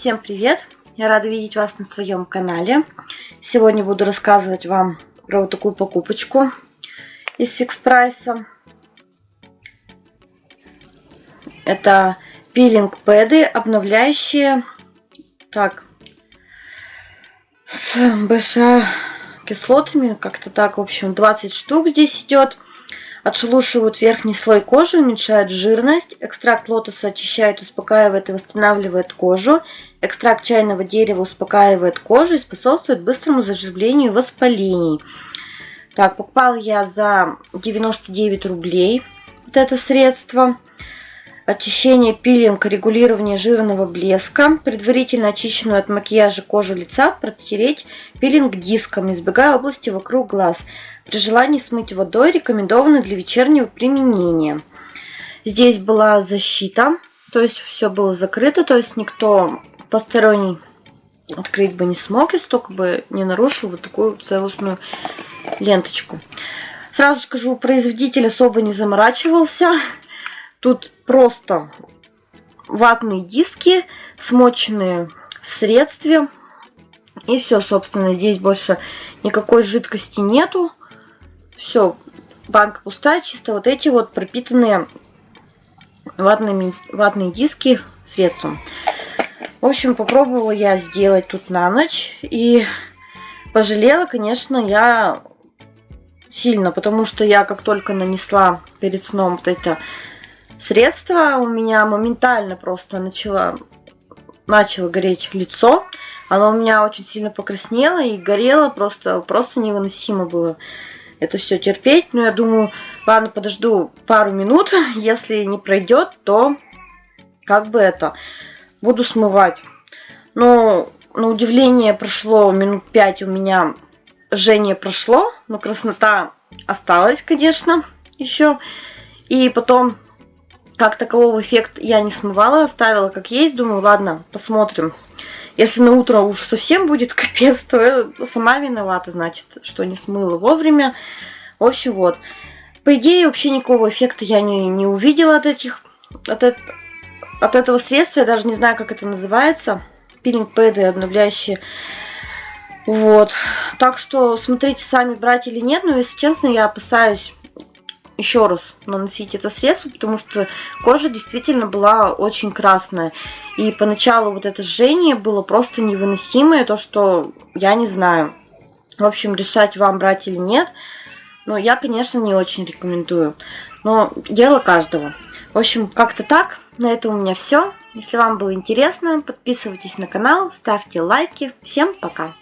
Всем привет! Я рада видеть вас на своем канале. Сегодня буду рассказывать вам про вот такую покупочку из фикс прайса. Это пилинг пэды, обновляющие так с БШ кислотами, как-то так, в общем, 20 штук здесь идет. Отшелушивают верхний слой кожи, уменьшают жирность. Экстракт лотоса очищает, успокаивает и восстанавливает кожу. Экстракт чайного дерева успокаивает кожу и способствует быстрому заживлению воспалений. Так, покупала я за 99 рублей вот это средство. Очищение, пилинг, регулирование жирного блеска. Предварительно очищенную от макияжа кожу лица протереть пилинг диском, избегая области вокруг глаз. При желании смыть водой рекомендовано для вечернего применения. Здесь была защита, то есть все было закрыто, то есть никто посторонний открыть бы не смог, если только бы не нарушил вот такую целостную ленточку. Сразу скажу, производитель особо не заморачивался. Тут просто ватные диски, смоченные в средстве. И все, собственно, здесь больше никакой жидкости нету. Все, банка пустая, чисто вот эти вот пропитанные ватными, ватные диски средством. В общем, попробовала я сделать тут на ночь. И пожалела, конечно, я сильно, потому что я как только нанесла перед сном вот это средство, у меня моментально просто начало, начало гореть лицо. Оно у меня очень сильно покраснело и горело, просто, просто невыносимо было это все терпеть. Но я думаю, ладно, подожду пару минут. Если не пройдет, то как бы это, буду смывать. Но на удивление прошло минут 5 у меня жжение прошло, но краснота осталась, конечно, еще. И потом как такового эффект я не смывала, оставила как есть. Думаю, ладно, посмотрим. Если на утро уж совсем будет капец, то сама виновата, значит, что не смыла вовремя. В общем, вот. По идее, вообще никакого эффекта я не, не увидела от этих... От, от этого средства, я даже не знаю, как это называется. Пилинг-пэды обновляющие. Вот. Так что смотрите сами, брать или нет. Но, если честно, я опасаюсь еще раз наносить это средство, потому что кожа действительно была очень красная. И поначалу вот это жжение было просто невыносимое, то, что я не знаю. В общем, решать вам брать или нет. Но я, конечно, не очень рекомендую. Но дело каждого. В общем, как-то так. На этом у меня все. Если вам было интересно, подписывайтесь на канал, ставьте лайки. Всем пока!